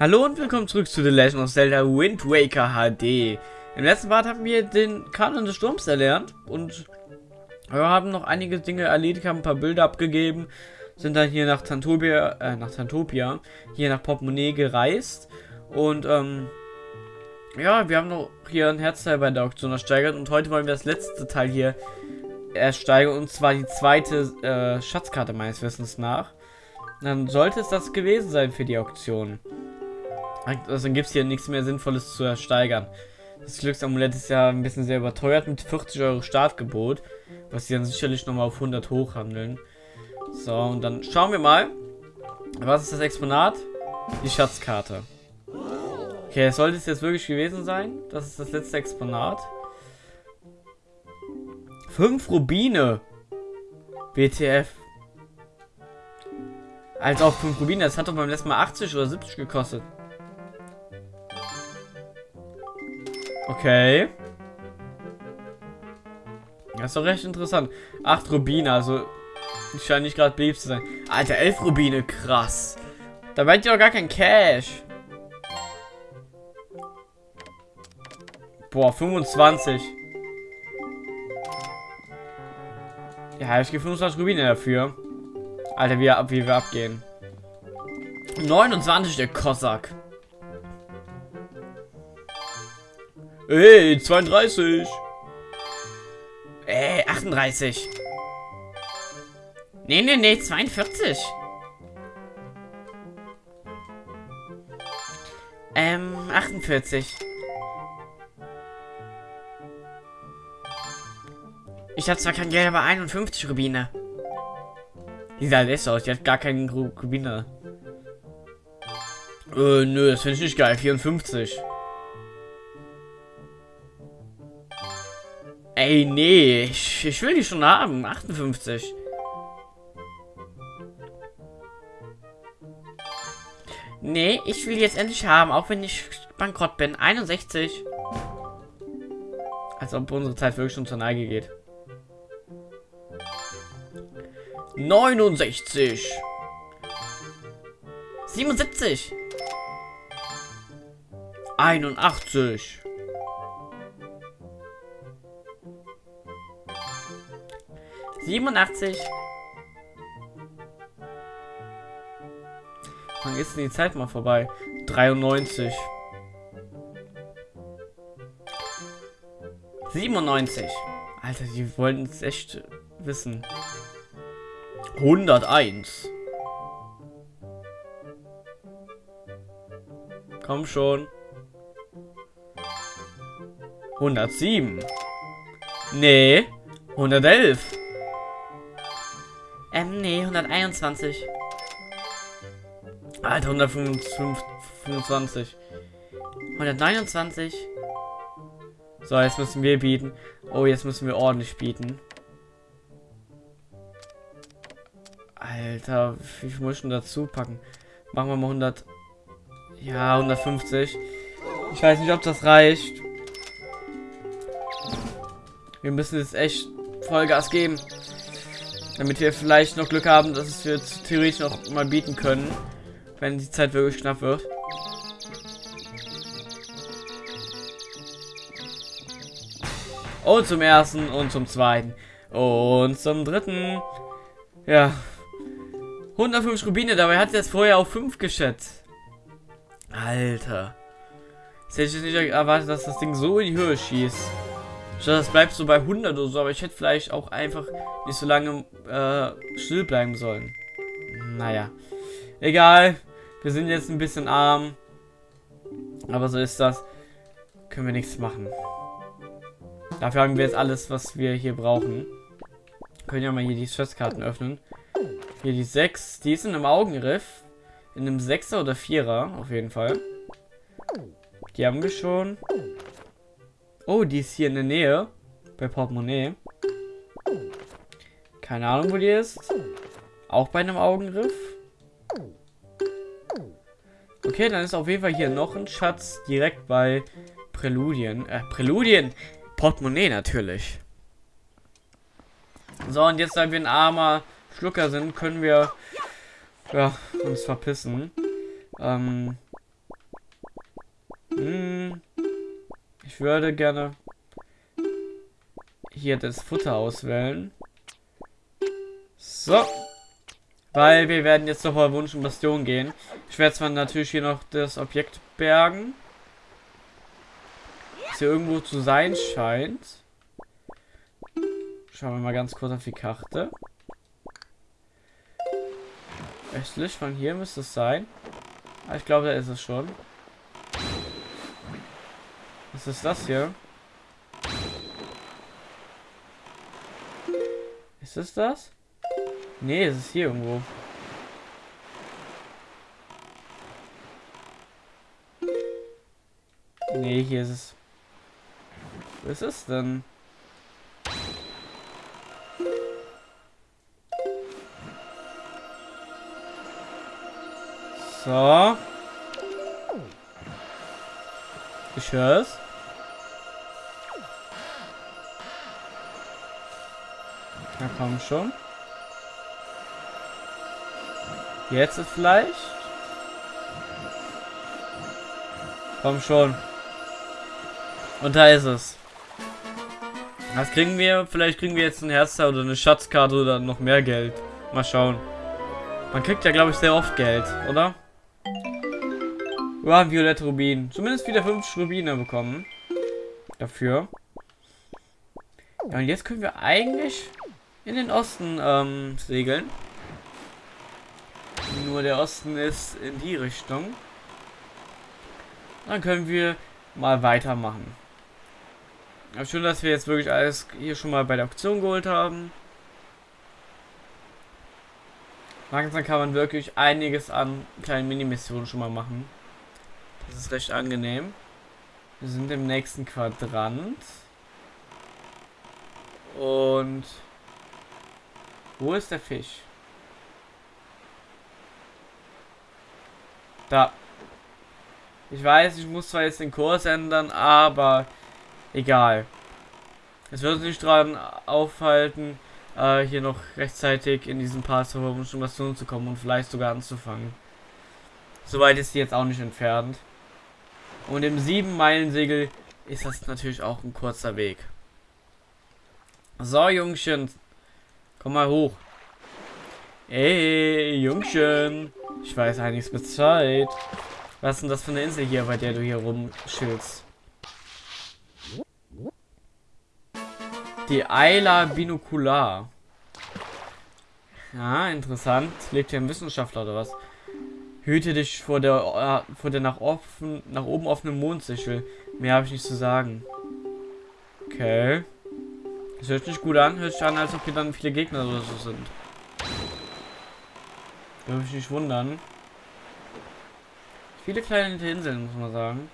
Hallo und willkommen zurück zu The Legend of Zelda Wind Waker HD. Im letzten Part haben wir den Kanon des Sturms erlernt und haben noch einige Dinge erledigt, haben ein paar Bilder abgegeben, sind dann hier nach Tantopia, äh, nach Tantopia, hier nach Portemonnaie gereist und ähm, ja, wir haben noch hier ein Herzteil bei der Auktion ersteigert und heute wollen wir das letzte Teil hier ersteigern und zwar die zweite äh, Schatzkarte meines Wissens nach. Dann sollte es das gewesen sein für die Auktion. Also dann gibt es hier nichts mehr Sinnvolles zu ersteigern. Das Glücksamulett ist ja ein bisschen sehr überteuert mit 40 Euro Startgebot, was sie dann sicherlich nochmal auf 100 hochhandeln. So, und dann schauen wir mal. Was ist das Exponat? Die Schatzkarte. Okay, es sollte es jetzt wirklich gewesen sein. Das ist das letzte Exponat. Fünf Rubine. WTF. Als auch 5 Rubine. Das hat doch beim letzten Mal 80 oder 70 gekostet. Okay. Das ist doch recht interessant. 8 Rubine, also ich scheine nicht gerade beliebt zu sein. Alter, 11 Rubine, krass. Da meint ihr doch gar kein Cash. Boah, 25. Ja, ich gebe 25 Rubine dafür. Alter, wie, wie wir abgehen. 29, der Kossack. Ey, 32. Ey, 38. Nee, nee, nee, 42. Ähm, 48. Ich habe zwar kein Geld, aber 51 Rubine. Die sah besser aus, die hat gar keinen Rubine. Äh, nö, das finde ich nicht geil. 54. Ey, nee. Ich, ich will die schon haben. 58. Nee, ich will die jetzt endlich haben, auch wenn ich bankrott bin. 61. Als ob unsere Zeit wirklich schon zur Neige geht. 69. 77. 81. 87. Wann ist denn die Zeit mal vorbei? 93. 97. Alter, die wollten es echt wissen. 101. Komm schon. 107. Nee. 111. Ähm, nee, 121. Alter, 125. 129. So, jetzt müssen wir bieten. Oh, jetzt müssen wir ordentlich bieten. Alter, wie viel muss ich denn dazu packen? Machen wir mal 100. Ja, 150. Ich weiß nicht, ob das reicht. Wir müssen jetzt echt Vollgas geben. Damit wir vielleicht noch Glück haben, dass wir theoretisch noch mal bieten können. Wenn die Zeit wirklich knapp wird. Und zum ersten und zum zweiten. Und zum dritten. Ja. 105 Rubine, dabei hat er es vorher auf 5 geschätzt. Alter. Jetzt hätte ich nicht erwartet, dass das Ding so in die Höhe schießt. Das bleibt so bei 100 oder so, aber ich hätte vielleicht auch einfach nicht so lange äh, still bleiben sollen. Naja. Egal. Wir sind jetzt ein bisschen arm. Aber so ist das. Können wir nichts machen. Dafür haben wir jetzt alles, was wir hier brauchen. Können ja mal hier die Schatzkarten öffnen. Hier die 6. Die ist in einem Augenriff. In einem 6er oder 4er, auf jeden Fall. Die haben wir schon. Oh, die ist hier in der Nähe. Bei Portemonnaie. Keine Ahnung, wo die ist. Auch bei einem Augenriff. Okay, dann ist auf jeden Fall hier noch ein Schatz direkt bei Präludien. Äh, Präludien! Portemonnaie natürlich. So, und jetzt, da wir ein armer Schlucker sind, können wir ja, uns verpissen. Ähm, Hm, ich würde gerne hier das Futter auswählen. So. Weil wir werden jetzt noch mal Wunsch und Bastion gehen. Ich werde zwar natürlich hier noch das Objekt bergen. Das hier irgendwo zu sein scheint. Schauen wir mal ganz kurz auf die Karte. Östlich von hier müsste es sein. Ah, ich glaube, da ist es schon. Was ist das hier? Ist es das? Nee, es ist hier irgendwo. Nee, hier ist es. Wo ist es denn? So. Ich höre Na komm schon. Jetzt ist vielleicht. Komm schon. Und da ist es. Was kriegen wir? Vielleicht kriegen wir jetzt ein Herzteil oder eine Schatzkarte oder noch mehr Geld. Mal schauen. Man kriegt ja, glaube ich, sehr oft Geld, oder? Wir haben violette Rubinen. Zumindest wieder 50 Rubine bekommen. Dafür. Ja, und jetzt können wir eigentlich in den Osten ähm, segeln. Nur der Osten ist in die Richtung. Dann können wir mal weitermachen. Aber schön, dass wir jetzt wirklich alles hier schon mal bei der Auktion geholt haben. Langsam kann man wirklich einiges an kleinen Mini-Missionen schon mal machen. Das ist recht angenehm. Wir sind im nächsten Quadrant. Und wo ist der Fisch? Da. Ich weiß, ich muss zwar jetzt den Kurs ändern, aber egal. Es wird uns nicht daran aufhalten, äh, hier noch rechtzeitig in diesen zur Information zu kommen und vielleicht sogar anzufangen. Soweit ist sie jetzt auch nicht entfernt. Und im 7-Meilen-Segel ist das natürlich auch ein kurzer Weg. So, Jungchen. Komm mal hoch. Ey, Jungchen. Ich weiß einiges Bescheid. Was ist denn das für eine Insel hier, bei der du hier rumschillst? Die Eila Binocular. Ja, interessant. Lebt hier ein Wissenschaftler oder was? Hüte dich vor der äh, vor der nach offen nach oben offenen Mondsichel. Mehr habe ich nicht zu sagen. Okay. Das hört sich gut an. Hört sich an, als ob hier dann viele Gegner oder so sind. Würde mich nicht wundern. Viele kleine Inseln, muss man sagen.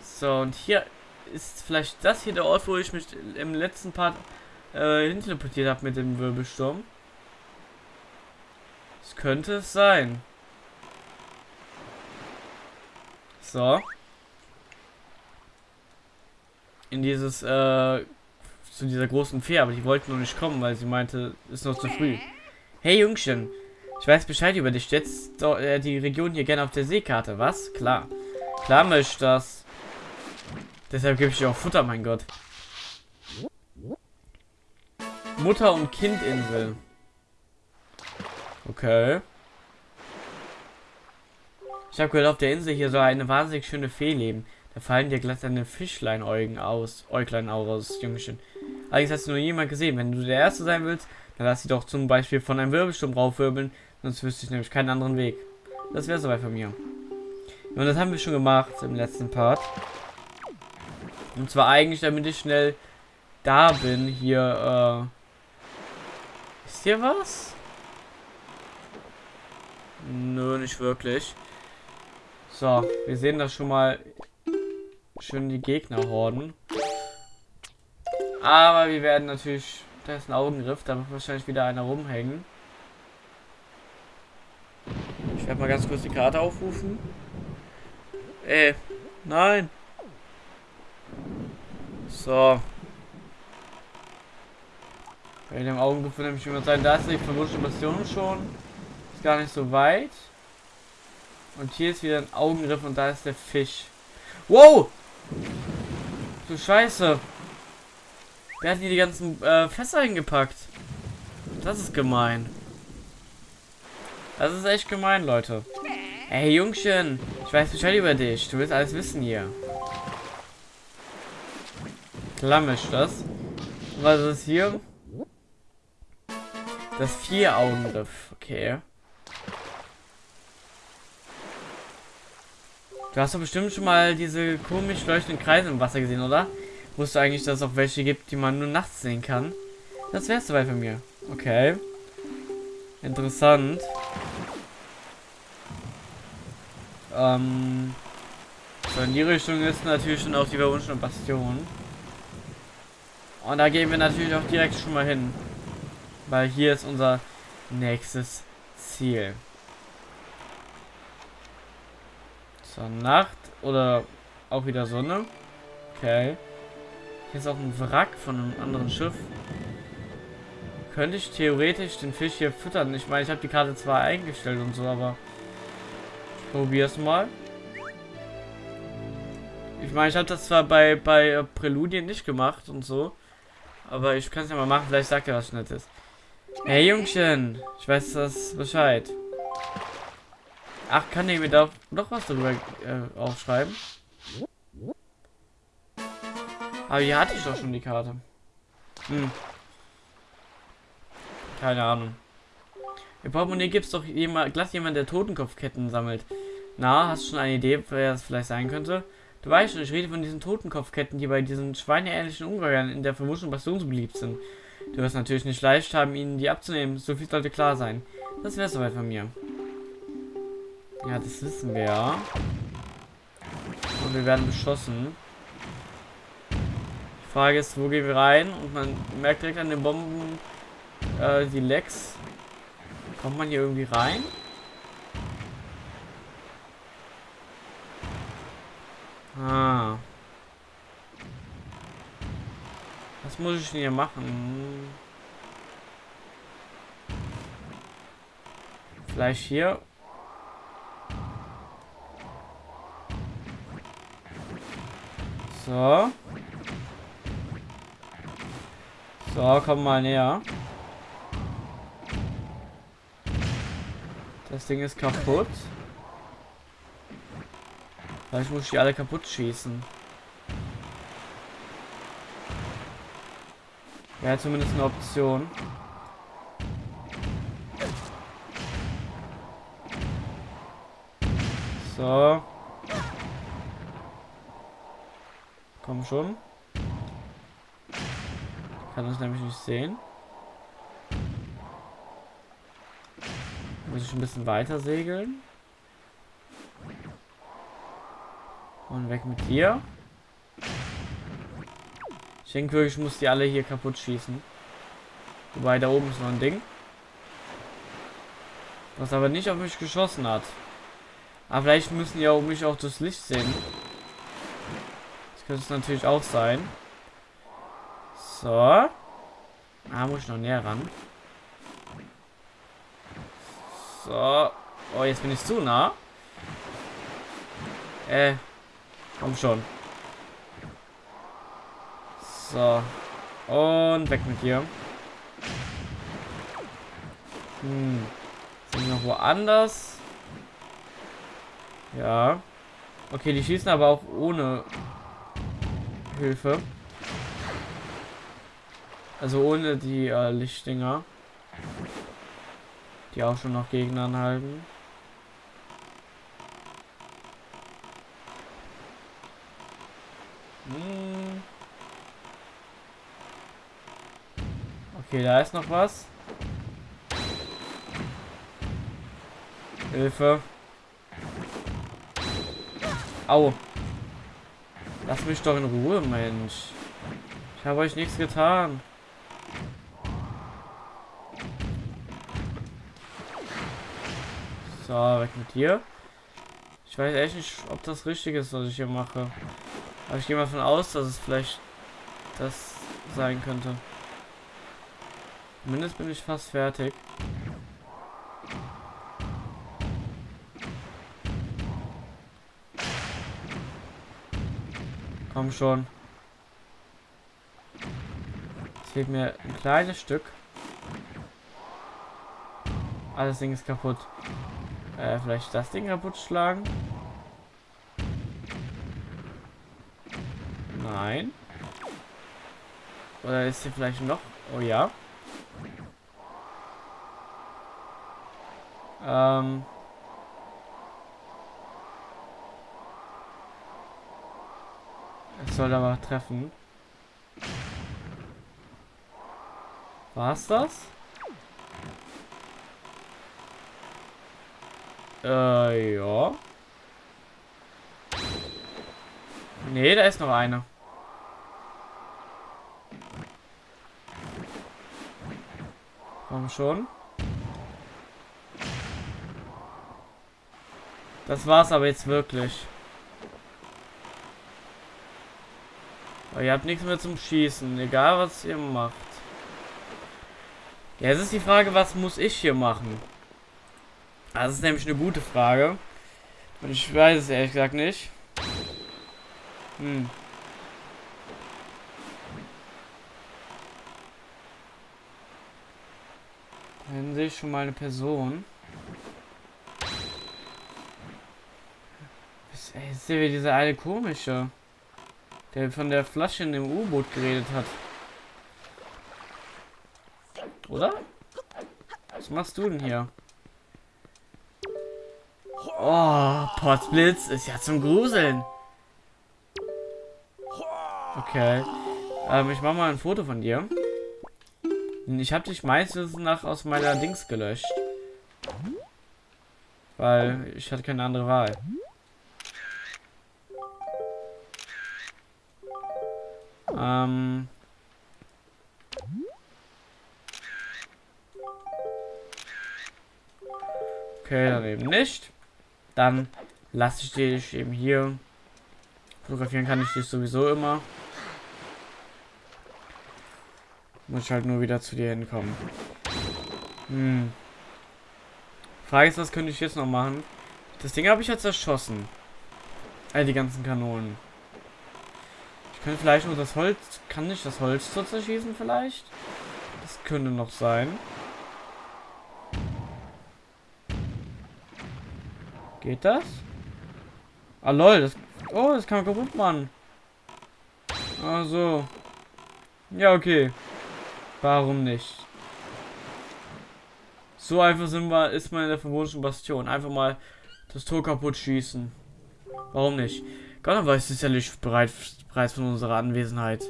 So, und hier ist vielleicht das hier der Ort, wo ich mich im letzten Part äh, hinteleportiert habe mit dem Wirbelsturm. Das könnte es sein. So. In dieses, äh, zu dieser großen Fee, aber die wollten noch nicht kommen, weil sie meinte, ist noch zu früh. Hey Jungchen, ich weiß Bescheid über dich. Jetzt äh, die Region hier gerne auf der Seekarte, was? Klar. Klar möchte ich das. Deshalb gebe ich dir auch Futter, mein Gott. Mutter- und Kindinsel. Okay. Ich habe gehört, auf der Insel hier soll eine wahnsinnig schöne Fee leben. Da fallen dir glatt deine Fischlein-Äuglein aus, Äuglein aus, Jungchen. Allerdings hast du nur jemand gesehen. Wenn du der Erste sein willst, dann lass sie doch zum Beispiel von einem Wirbelsturm raufwirbeln, sonst wüsste ich nämlich keinen anderen Weg. Das wäre soweit von mir. Und das haben wir schon gemacht im letzten Part. Und zwar eigentlich, damit ich schnell da bin, hier, äh... Ist hier was? Nö, nicht wirklich. So, wir sehen das schon mal schön die Gegnerhorden. Aber wir werden natürlich, da ist ein Augengriff, da wird wahrscheinlich wieder einer rumhängen. Ich werde mal ganz kurz die Karte aufrufen. Ey, nein. So. Bei dem Augengriff wird nämlich jemand sein, da ist die verwurschte Mission schon. Ist gar nicht so weit. Und hier ist wieder ein Augenriff und da ist der Fisch. Wow! Du Scheiße. Wer hat hier die ganzen äh, Fässer hingepackt? Das ist gemein. Das ist echt gemein, Leute. Hey, Jungchen. Ich weiß Bescheid über dich. Du willst alles wissen hier. Klammisch das. Was ist hier? Das Vier-Augen-Riff. Okay. Du hast doch bestimmt schon mal diese komisch leuchtenden Kreise im Wasser gesehen, oder? Wusstest du eigentlich, dass es auch welche gibt, die man nur nachts sehen kann? Das wär's soweit von mir. Okay. Interessant. Ähm. So, in die Richtung ist natürlich schon auch die verwunschene Bastion. Und da gehen wir natürlich auch direkt schon mal hin. Weil hier ist unser nächstes Ziel. So, Nacht oder auch wieder Sonne. Okay. Hier ist auch ein Wrack von einem anderen Schiff. Könnte ich theoretisch den Fisch hier füttern? Ich meine, ich habe die Karte zwar eingestellt und so, aber ich probier's mal. Ich meine, ich habe das zwar bei, bei Präludien nicht gemacht und so, aber ich kann es ja mal machen, vielleicht sagt er was Nettes. Hey Jungchen, ich weiß das Bescheid. Ach, kann ich mir da noch was darüber äh, aufschreiben? Aber hier hatte ich doch schon die Karte. Hm. Keine Ahnung. Im Portemonnaie gibt es doch jemand, glatt jemand, der Totenkopfketten sammelt. Na, hast du schon eine Idee, wer das vielleicht sein könnte? Du weißt schon, ich rede von diesen Totenkopfketten, die bei diesen schweineähnlichen Ungeheuern in der vermutlichen Bastion so beliebt sind. Du wirst natürlich nicht leicht haben, ihnen die abzunehmen, so viel sollte klar sein. Das wäre soweit von mir. Ja, das wissen wir ja. Und wir werden beschossen. Die Frage ist, wo gehen wir rein? Und man merkt direkt an den Bomben äh, die Lecks. Kommt man hier irgendwie rein? Ah. Was muss ich denn hier machen? Vielleicht hier So. So, komm mal näher. Das Ding ist kaputt. Vielleicht muss ich die alle kaputt schießen. Wäre zumindest eine Option. So. Komm schon. Kann das nämlich nicht sehen. Muss ich ein bisschen weiter segeln. Und weg mit dir. Ich denke wirklich, ich muss die alle hier kaputt schießen. Wobei, da oben ist noch ein Ding. Was aber nicht auf mich geschossen hat. Aber vielleicht müssen die auch mich auch das Licht sehen. Das könnte es natürlich auch sein. So. Ah, muss ich noch näher ran. So. Oh, jetzt bin ich zu nah. Äh. Komm schon. So. Und weg mit dir. Hm. Sind wir noch woanders? Ja. Okay, die schießen aber auch ohne Hilfe. Also ohne die äh, Lichtdinger. Die auch schon noch Gegner anhalten. Hm. Okay, da ist noch was. Hilfe. Au. Lass mich doch in Ruhe, Mensch. Ich habe euch nichts getan. So, weg mit dir. Ich weiß echt nicht, ob das richtig ist, was ich hier mache. Aber ich gehe mal davon aus, dass es vielleicht das sein könnte. Zumindest bin ich fast fertig. Schon. Es fehlt mir ein kleines Stück. Alles Ding ist kaputt. Äh, vielleicht das Ding kaputt schlagen? Nein. Oder ist hier vielleicht noch? Oh ja. Ähm. Soll aber treffen. War's das? Äh, ja. Nee, da ist noch eine. Komm schon. Das war's aber jetzt wirklich. Aber ihr habt nichts mehr zum Schießen, egal was ihr macht. Ja, jetzt ist die Frage, was muss ich hier machen? Das ist nämlich eine gute Frage. Und ich weiß es ehrlich gesagt nicht. Hm. Dann sehe ich schon mal eine Person. Ist ja wie dieser eine komische, der von der Flasche in dem U-Boot geredet hat. Oder? Was machst du denn hier? Oh, Potsblitz ist ja zum Gruseln. Okay. Ähm, ich mach mal ein Foto von dir. Ich habe dich meistens nach aus meiner Dings gelöscht. Weil ich hatte keine andere Wahl. Ähm. Okay, dann eben nicht. Dann lasse ich dich eben hier. Fotografieren kann ich dich sowieso immer. Muss ich halt nur wieder zu dir hinkommen. Hm. Frage ist, was könnte ich jetzt noch machen? Das Ding habe ich jetzt erschossen. All die ganzen Kanonen. Könnte vielleicht nur das Holz... Kann ich das Holz zu zerschießen vielleicht? Das könnte noch sein. Geht das? Ah lol, das... Oh, das kann man kaputt machen. Also. Ja, okay. Warum nicht? So einfach sind wir, ist man in der verbotenen Bastion. Einfach mal das Tor kaputt schießen. Warum nicht? Gott weiß sicherlich bereit, bereits von unserer Anwesenheit.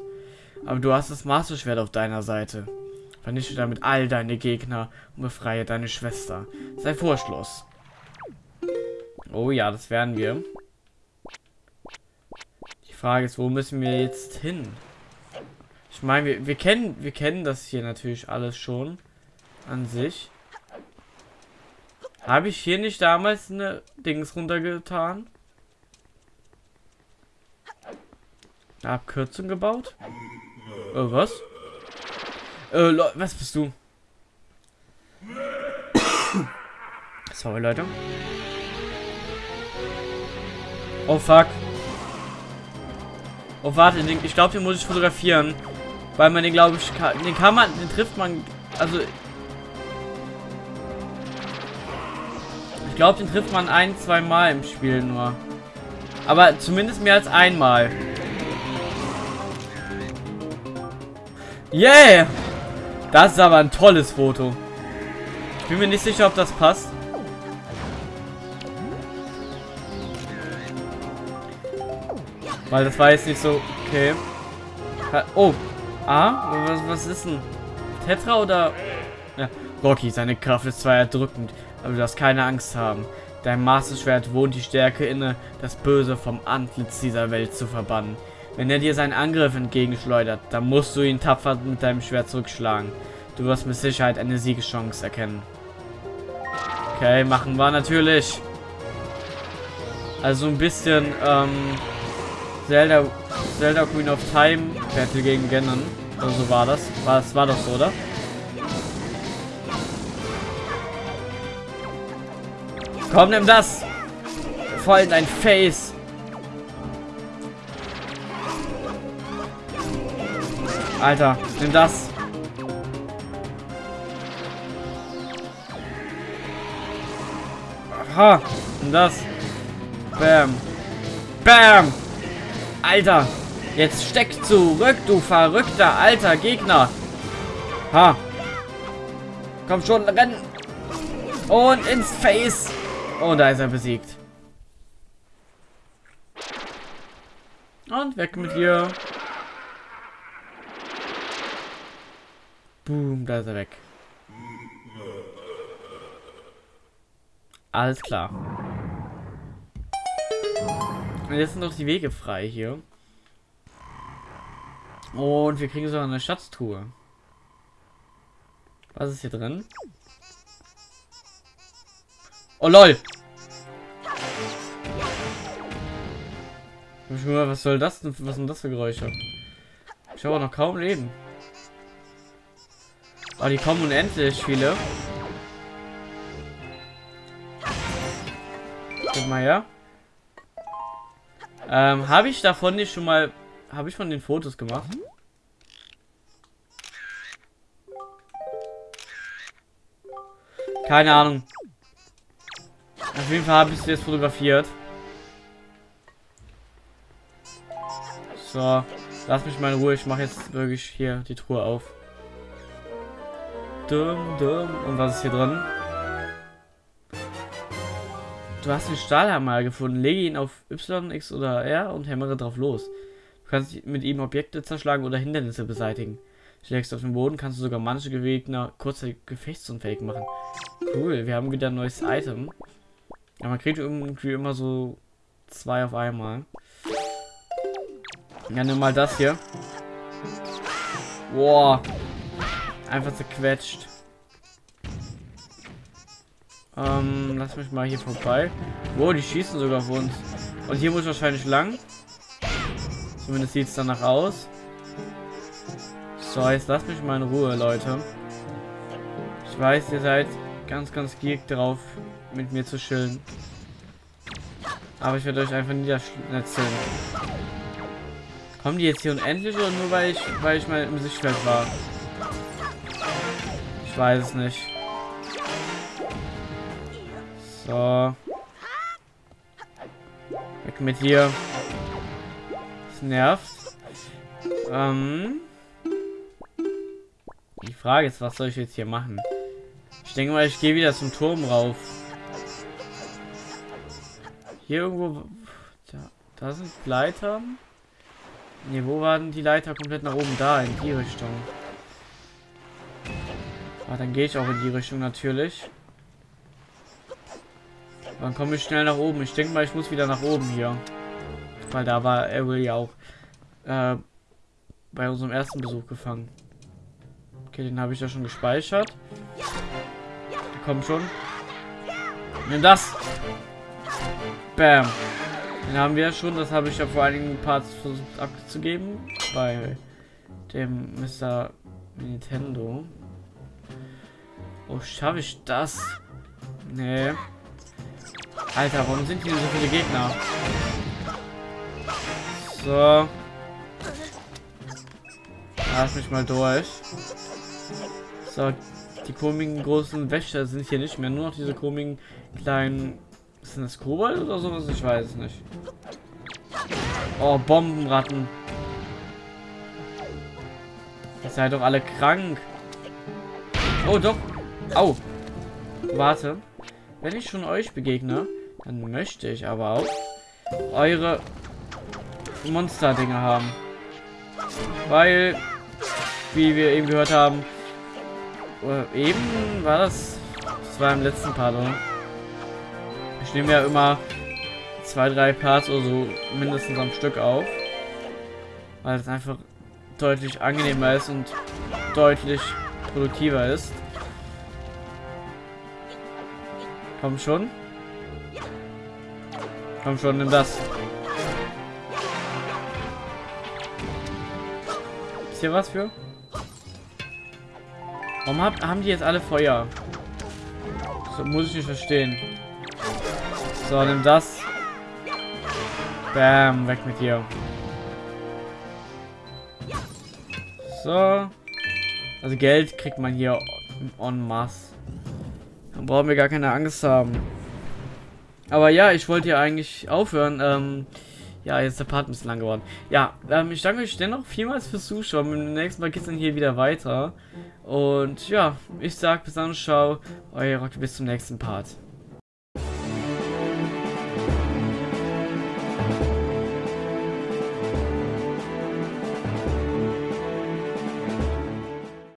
Aber du hast das Masterschwert auf deiner Seite. Vernichte damit all deine Gegner und befreie deine Schwester. Sei Vorschluss. Oh ja, das werden wir. Die Frage ist, wo müssen wir jetzt hin? Ich meine, wir, wir kennen wir kennen das hier natürlich alles schon an sich. Habe ich hier nicht damals eine Dings runtergetan? Eine Abkürzung gebaut? Äh, was? Äh, was bist du? Sorry, Leute. Oh, fuck. Oh, warte, ich glaube, den muss ich fotografieren. Weil man den, glaube ich, kann, den kann man, den trifft man, also... Ich glaube, den trifft man ein, zwei Mal im Spiel nur. Aber zumindest mehr als einmal. Yeah! Das ist aber ein tolles Foto. Ich bin mir nicht sicher, ob das passt. Weil das war jetzt nicht so... Okay. Oh, Ah, was, was ist denn? Tetra oder... Ja. Rocky, seine Kraft ist zwar erdrückend, aber du darfst keine Angst haben. Dein Masterschwert wohnt die Stärke inne, das Böse vom Antlitz dieser Welt zu verbannen. Wenn er dir seinen Angriff entgegenschleudert, dann musst du ihn tapfer mit deinem Schwert zurückschlagen. Du wirst mit Sicherheit eine Siegeschance erkennen. Okay, machen wir natürlich. Also ein bisschen, ähm, Zelda, Zelda Queen of Time Battle gegen Ganon. Oder so war das. War, das war doch so, oder? Komm, nimm das! Voll in dein Face! Alter, nimm das. Aha, nimm das. Bam. Bam. Alter, jetzt steck zurück, du verrückter alter Gegner. Ha. Komm schon, rennen. Und ins Face. Und da ist er besiegt. Und weg mit dir. Boom, da ist er weg. Alles klar. Jetzt sind noch die Wege frei hier. Und wir kriegen sogar eine Schatztruhe. Was ist hier drin? Oh lol! Was soll das denn? Was sind das für Geräusche? Ich habe noch kaum Leben. Aber die kommen unendlich viele. Guck mal her. Ähm, habe ich davon nicht schon mal... Habe ich von den Fotos gemacht? Keine Ahnung. Auf jeden Fall habe ich es jetzt fotografiert. So, lass mich mal in Ruhe. Ich mache jetzt wirklich hier die Truhe auf. Dumm, dumm. Und was ist hier drin? Du hast den Stahlhammer gefunden. Lege ihn auf Y, X oder R und hämmere drauf los. Du kannst mit ihm Objekte zerschlagen oder Hindernisse beseitigen. Schlägst auf den Boden, kannst du sogar manche Gegner kurze gefechtsunfähig machen. Cool, wir haben wieder ein neues Item. Ja, man kriegt irgendwie immer so zwei auf einmal. Ja, nimm mal das hier. Boah. Einfach zerquetscht. Ähm, lass mich mal hier vorbei. Wow, die schießen sogar auf uns. Und hier muss wahrscheinlich lang. Zumindest sieht es danach aus. So, jetzt lasst mich mal in Ruhe, Leute. Ich weiß, ihr seid ganz, ganz gierig drauf, mit mir zu chillen. Aber ich werde euch einfach niederschnetzen. Kommen die jetzt hier unendlich oder nur weil ich, weil ich mal im Sichtfeld war? Ich weiß es nicht. So. Weg mit hier. Das nervt. Ähm. Die Frage ist, was soll ich jetzt hier machen? Ich denke mal, ich gehe wieder zum Turm rauf. Hier irgendwo... Da, da sind Leiter. Ne, wo waren die Leiter komplett nach oben? Da, in die Richtung. Ah, dann gehe ich auch in die Richtung natürlich. Dann komme ich schnell nach oben. Ich denke mal, ich muss wieder nach oben hier. Weil da war Ariel ja auch äh, bei unserem ersten Besuch gefangen. Okay, den habe ich ja schon gespeichert. Komm schon. Nimm das. Bam. Den haben wir ja schon. Das habe ich ja vor einigen Parts versucht abzugeben. Bei dem Mr. Nintendo. Oh, schaffe ich das? Nee. Alter, warum sind hier so viele Gegner? So. Lass mich mal durch. So, die komischen großen Wächter sind hier nicht mehr. Nur noch diese komischen kleinen... Sind das Kobold oder sowas? Ich weiß es nicht. Oh, Bombenratten. Ihr seid doch alle krank. Oh, doch. Au. Warte. Wenn ich schon euch begegne, dann möchte ich aber auch eure Monster-Dinge haben. Weil, wie wir eben gehört haben, äh, eben war das, das war im letzten Part, oder? Ich nehme ja immer zwei, drei Parts oder so mindestens am Stück auf. Weil es einfach deutlich angenehmer ist und deutlich produktiver ist. Komm schon. Komm schon, nimm das. Ist hier was für? Warum hab, haben die jetzt alle Feuer? So muss ich nicht verstehen. So, nimm das. Bam, weg mit dir. So. Also Geld kriegt man hier en masse. Dann brauchen wir gar keine Angst haben. Aber ja, ich wollte ja eigentlich aufhören. Ähm, ja, jetzt ist der Part ein bisschen lang geworden. Ja, ähm, ich danke euch dennoch vielmals fürs Zuschauen. Im nächsten Mal geht es dann hier wieder weiter. Und ja, ich sag bis dann, ciao. Euer Rock, bis zum nächsten Part.